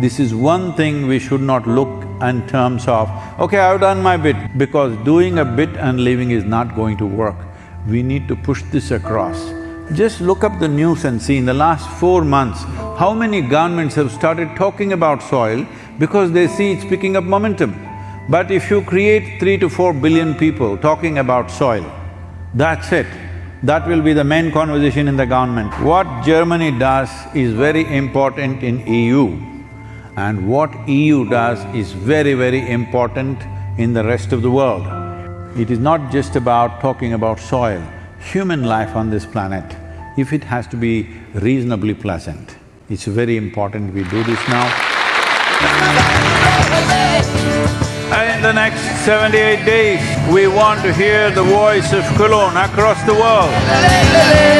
This is one thing we should not look in terms of, okay, I've done my bit, because doing a bit and leaving is not going to work. We need to push this across. Just look up the news and see in the last four months, how many governments have started talking about soil because they see it's picking up momentum. But if you create three to four billion people talking about soil, that's it. That will be the main conversation in the government. What Germany does is very important in EU and what EU does is very, very important in the rest of the world. It is not just about talking about soil, human life on this planet, if it has to be reasonably pleasant, it's very important we do this now. In the next seventy-eight days, we want to hear the voice of Cologne across the world.